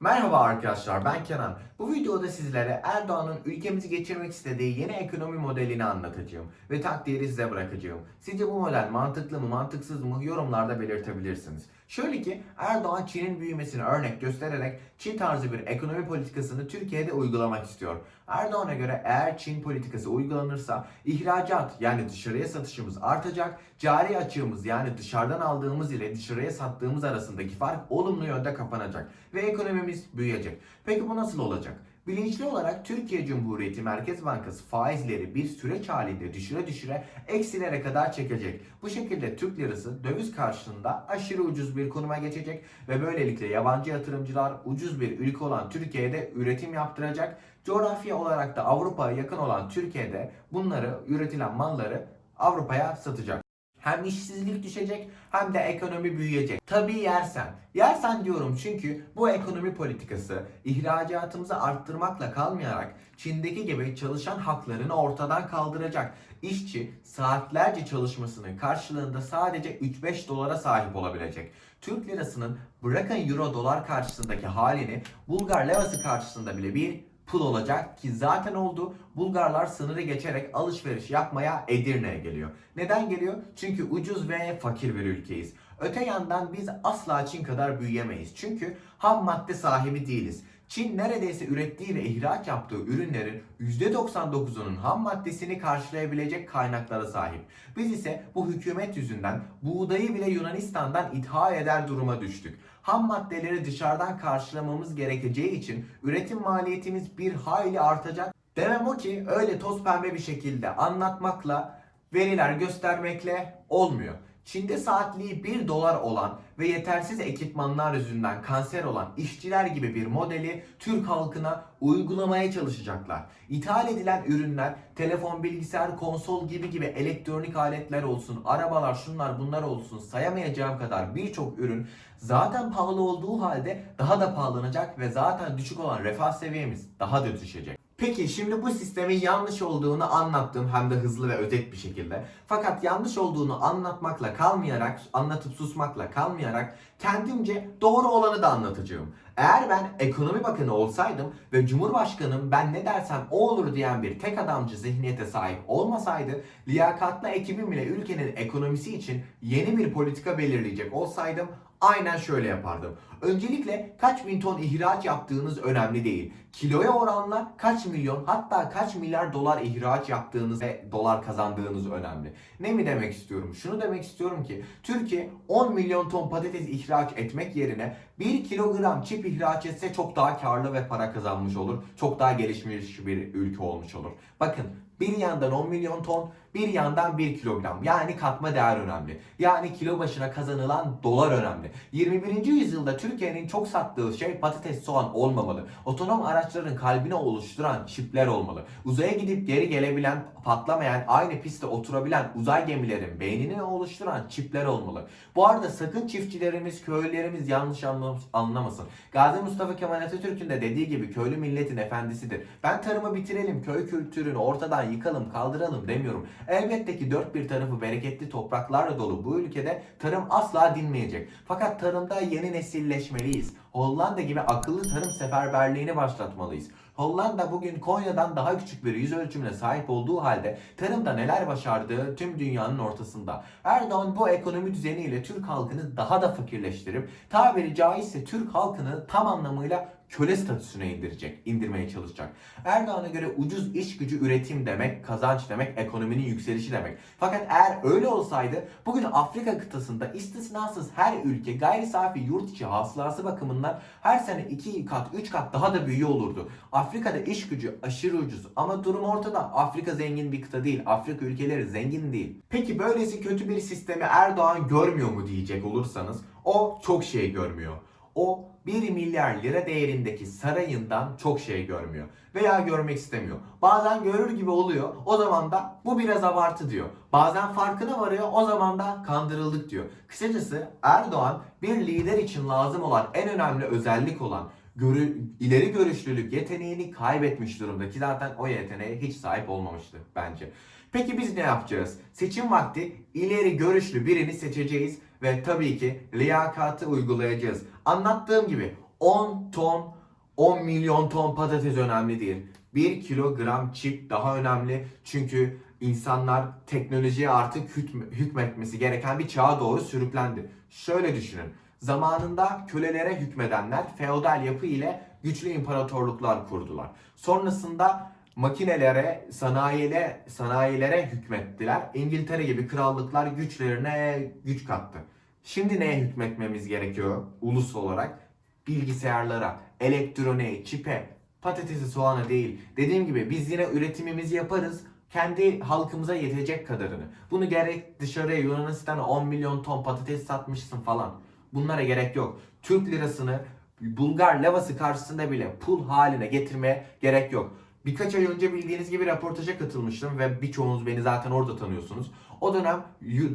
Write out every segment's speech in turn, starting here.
Merhaba arkadaşlar ben Kenan. Bu videoda sizlere Erdoğan'ın ülkemizi geçirmek istediği yeni ekonomi modelini anlatacağım ve takdiri size bırakacağım. Sizce bu model mantıklı mı mantıksız mı yorumlarda belirtebilirsiniz. Şöyle ki Erdoğan Çin'in büyümesini örnek göstererek Çin tarzı bir ekonomi politikasını Türkiye'de uygulamak istiyor. Erdoğan'a göre eğer Çin politikası uygulanırsa ihracat yani dışarıya satışımız artacak, cari açığımız yani dışarıdan aldığımız ile dışarıya sattığımız arasındaki fark olumlu yönde kapanacak ve ekonomimiz büyüyecek. Peki bu nasıl olacak? Bilinçli olarak Türkiye Cumhuriyeti Merkez Bankası faizleri bir süreç halinde düşüre düşüre eksilere kadar çekecek. Bu şekilde Türk lirası döviz karşılığında aşırı ucuz bir konuma geçecek ve böylelikle yabancı yatırımcılar ucuz bir ülke olan Türkiye'de üretim yaptıracak. Coğrafya olarak da Avrupa'ya yakın olan Türkiye'de bunları üretilen malları Avrupa'ya satacak. Hem işsizlik düşecek hem de ekonomi büyüyecek. Tabii yersen. Yersen diyorum çünkü bu ekonomi politikası ihracatımızı arttırmakla kalmayarak Çin'deki gibi çalışan haklarını ortadan kaldıracak. İşçi saatlerce çalışmasının karşılığında sadece 3-5 dolara sahip olabilecek. Türk lirasının bırakın euro dolar karşısındaki halini Bulgar levası karşısında bile bir pul olacak ki zaten oldu. Bulgarlar sınırı geçerek alışveriş yapmaya Edirne'ye geliyor. Neden geliyor? Çünkü ucuz ve fakir bir ülkeyiz. Öte yandan biz asla Çin kadar büyüyemeyiz. Çünkü ham madde sahibi değiliz. Çin neredeyse ürettiği ve ihraç yaptığı ürünlerin %99'unun ham maddesini karşılayabilecek kaynaklara sahip. Biz ise bu hükümet yüzünden buğdayı bile Yunanistan'dan ithal eder duruma düştük. Ham maddeleri dışarıdan karşılamamız gerekeceği için üretim maliyetimiz bir hayli artacak. Demem o ki öyle toz pembe bir şekilde anlatmakla, veriler göstermekle olmuyor. Çin'de saatliği 1 dolar olan ve yetersiz ekipmanlar yüzünden kanser olan işçiler gibi bir modeli Türk halkına uygulamaya çalışacaklar. İthal edilen ürünler telefon, bilgisayar, konsol gibi gibi elektronik aletler olsun, arabalar, şunlar bunlar olsun sayamayacağım kadar birçok ürün zaten pahalı olduğu halde daha da pahalanacak ve zaten düşük olan refah seviyemiz daha da düşecek. Peki şimdi bu sistemin yanlış olduğunu anlattım hem de hızlı ve özet bir şekilde. Fakat yanlış olduğunu anlatmakla kalmayarak, anlatıp susmakla kalmayarak kendimce doğru olanı da anlatacağım. Eğer ben ekonomi bakanı olsaydım ve cumhurbaşkanım ben ne dersem o olur diyen bir tek adamcı zihniyete sahip olmasaydı liyakatlı ekibim ile ülkenin ekonomisi için yeni bir politika belirleyecek olsaydım aynen şöyle yapardım. Öncelikle kaç bin ton ihraç yaptığınız önemli değil. Kiloya oranla kaç milyon hatta kaç milyar dolar ihraç yaptığınız ve dolar kazandığınız önemli. Ne mi demek istiyorum? Şunu demek istiyorum ki Türkiye 10 milyon ton patates ihraç etmek yerine 1 kilogram çip ihraç etse çok daha karlı ve para kazanmış olur. Çok daha gelişmiş bir ülke olmuş olur. Bakın bir yandan 10 milyon ton, bir yandan 1 kilogram. Yani katma değer önemli. Yani kilo başına kazanılan dolar önemli. 21. yüzyılda Türkiye'nin çok sattığı şey patates soğan olmamalı. Otonom araçların kalbine oluşturan çipler olmalı. Uzaya gidip geri gelebilen, patlamayan, aynı pistte oturabilen uzay gemilerin beynini oluşturan çipler olmalı. Bu arada sakın çiftçilerimiz, köylülerimiz yanlış anlamasın. Gazi Mustafa Kemal Atatürk'ün de dediği gibi köylü milletin efendisidir. Ben tarımı bitirelim, köy kültürünü ortadan yıkalım, kaldıralım demiyorum. Elbette ki dört bir tarafı bereketli topraklarla dolu bu ülkede tarım asla dinmeyecek. Fakat tarımda yeni nesilleşmeliyiz. Hollanda gibi akıllı tarım seferberliğini başlatmalıyız. Hollanda bugün Konya'dan daha küçük bir yüz ölçümüne sahip olduğu halde tarımda neler başardığı tüm dünyanın ortasında. Erdoğan bu ekonomi düzeniyle Türk halkını daha da fakirleştirip tabiri caizse Türk halkını tam anlamıyla köle statüsüne indirecek, indirmeye çalışacak. Erdoğan'a göre ucuz iş gücü üretim demek, kazanç demek, ekonominin yükselişi demek. Fakat eğer öyle olsaydı bugün Afrika kıtasında istisnasız her ülke gayri safi yurt içi hasılası bakımından her sene 2 kat, 3 kat daha da büyüyor olurdu. Afrika'da iş gücü aşırı ucuz ama durum ortada. Afrika zengin bir kıta değil. Afrika ülkeleri zengin değil. Peki böylesi kötü bir sistemi Erdoğan görmüyor mu diyecek olursanız o çok şey görmüyor. O 1 milyar lira değerindeki sarayından çok şey görmüyor. Veya görmek istemiyor. Bazen görür gibi oluyor. O zaman da bu biraz abartı diyor. Bazen farkına varıyor. O zaman da kandırıldık diyor. Kısacası Erdoğan bir lider için lazım olan en önemli özellik olan görü, ileri görüşlülük yeteneğini kaybetmiş durumda ki zaten o yeteneğe hiç sahip olmamıştı bence. Peki biz ne yapacağız? Seçim vakti ileri görüşlü birini seçeceğiz ve tabii ki liyakatı uygulayacağız. Anlattığım gibi 10 ton, 10 milyon ton patates önemli değil. 1 kilogram çip daha önemli. Çünkü insanlar teknolojiye artık hükm- hükmetmesi gereken bir çağa doğru sürüklendi. Şöyle düşünün. Zamanında kölelere hükmedenler feodal yapı ile güçlü imparatorluklar kurdular. Sonrasında makinelere, sanayilere, sanayilere hükmettiler. İngiltere gibi krallıklar güçlerine güç kattı. Şimdi neye hükmetmemiz gerekiyor ulus olarak? Bilgisayarlara, elektroniğe, çipe, patatesi, soğana değil. Dediğim gibi biz yine üretimimizi yaparız. Kendi halkımıza yetecek kadarını. Bunu gerek dışarıya Yunanistan'a 10 milyon ton patates satmışsın falan. Bunlara gerek yok. Türk lirasını Bulgar levası karşısında bile pul haline getirmeye gerek yok. Birkaç ay önce bildiğiniz gibi röportaja katılmıştım ve birçoğunuz beni zaten orada tanıyorsunuz. O dönem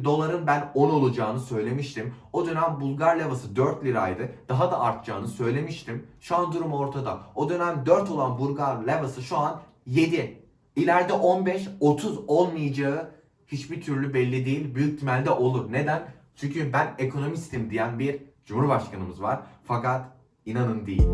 doların ben 10 olacağını söylemiştim. O dönem Bulgar levası 4 liraydı. Daha da artacağını söylemiştim. Şu an durum ortada. O dönem 4 olan Bulgar levası şu an 7. İleride 15, 30 olmayacağı hiçbir türlü belli değil. Büyük ihtimalle olur. Neden? Çünkü ben ekonomistim diyen bir cumhurbaşkanımız var. Fakat inanın değil.